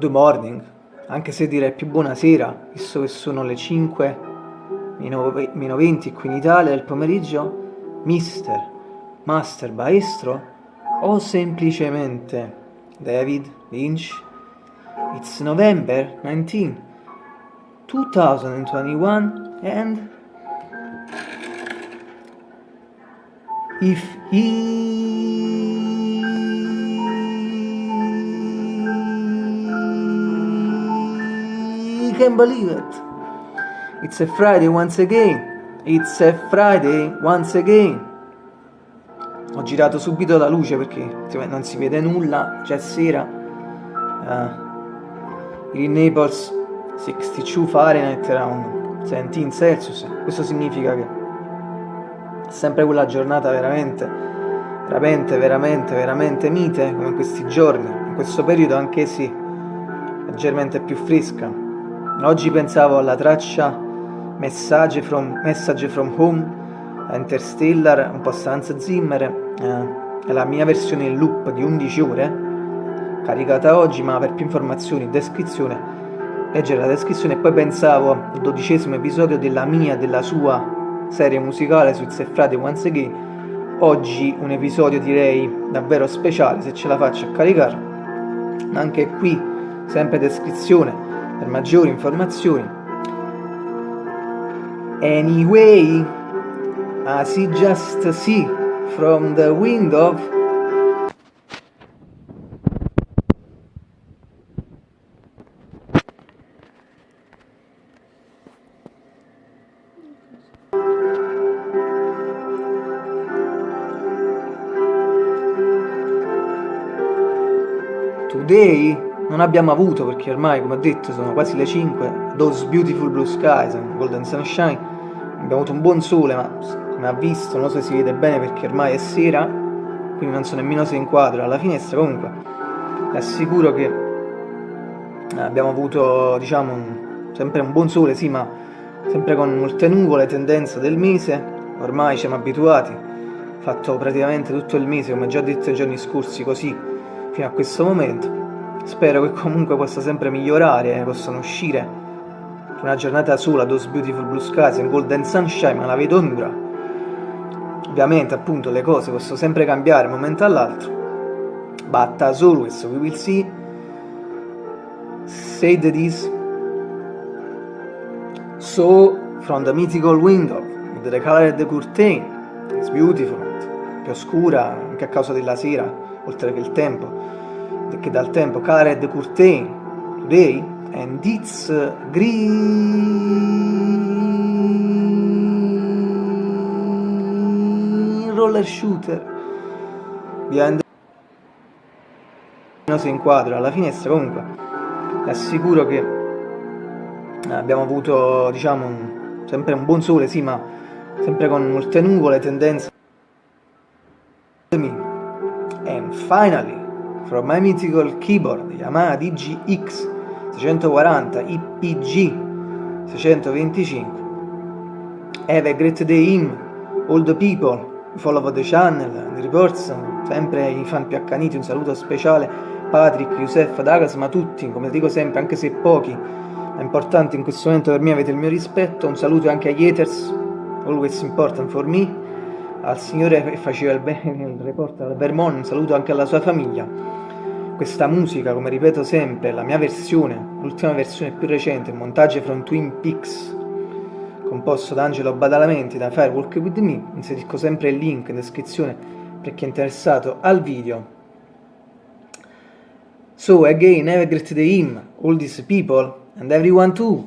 Good morning, anche se direi più buonasera, visto che sono le 5 meno 20 qui in Italia del pomeriggio, mister, master, maestro o semplicemente David Lynch. It's November 19, 2021 and if he can believe it. It's a Friday once again. It's a Friday once again. Ho girato subito la luce perché non si vede nulla, c'è sera. Uh, in Naples 62 Fahrenheit around 17 Celsius. Questo significa che è sempre quella giornata veramente, veramente, veramente, veramente mite come in questi giorni. In questo periodo anche sì, leggermente più fresca. Oggi pensavo alla traccia Message from, Message from Home, Interstellar, un po' Sans Zimmer, eh, la mia versione in loop di 11 ore, caricata oggi, ma per più informazioni, descrizione, leggere la descrizione. Poi pensavo al dodicesimo episodio della mia, della sua serie musicale su Friday Once Again, oggi un episodio direi davvero speciale, se ce la faccio a caricare, anche qui sempre descrizione, per maggiori informazioni. Anyway, as you just see from the window Today non abbiamo avuto, perché ormai, come ho detto, sono quasi le 5, Those Beautiful Blue Skies, Golden Sunshine, abbiamo avuto un buon sole, ma come ha visto, non so se si vede bene perché ormai è sera, quindi non so nemmeno se inquadro alla finestra, comunque. Vi assicuro che eh, abbiamo avuto, diciamo, sempre un buon sole, sì, ma sempre con molte nuvole, tendenza del mese, ormai siamo abituati, fatto praticamente tutto il mese, come già detto i giorni scorsi, così, fino a questo momento, Spero che comunque possa sempre migliorare possano uscire una giornata sola, Those Beautiful Blue Skies and Golden Sunshine, ma la vedo dura. Ovviamente, appunto, le cose possono sempre cambiare da un momento all'altro. But as always, we will see. Say that is. So, from the mythical window, with the color of the curtain, it's beautiful, più oscura anche a causa della sera, oltre che il tempo che dal tempo Colored Curtain Today and it's green roller shooter. Behind si inquadra alla finestra comunque. Assicuro che abbiamo avuto diciamo un, sempre un buon sole sì ma sempre con molte nuvole tendenze. And finally from my mythical keyboard Yamaha DGX 640 IPG 625 Have a great day him, all the people follow the channel, the reports, sempre i fan più accaniti, un saluto speciale Patrick, Youssef, Dagas, ma tutti, come dico sempre, anche se pochi, ma importanti in questo momento per me avete il mio rispetto, un saluto anche agli haters, always important for me, al signore che faceva il, il report al Vermont, un saluto anche alla sua famiglia questa musica, come ripeto sempre, la mia versione, l'ultima versione più recente, montaggio from Twin Peaks, composto da Angelo Badalamenti da Firewalk With Me, inserisco sempre il link in descrizione per chi è interessato al video. So again, have a great day all these people, and everyone too.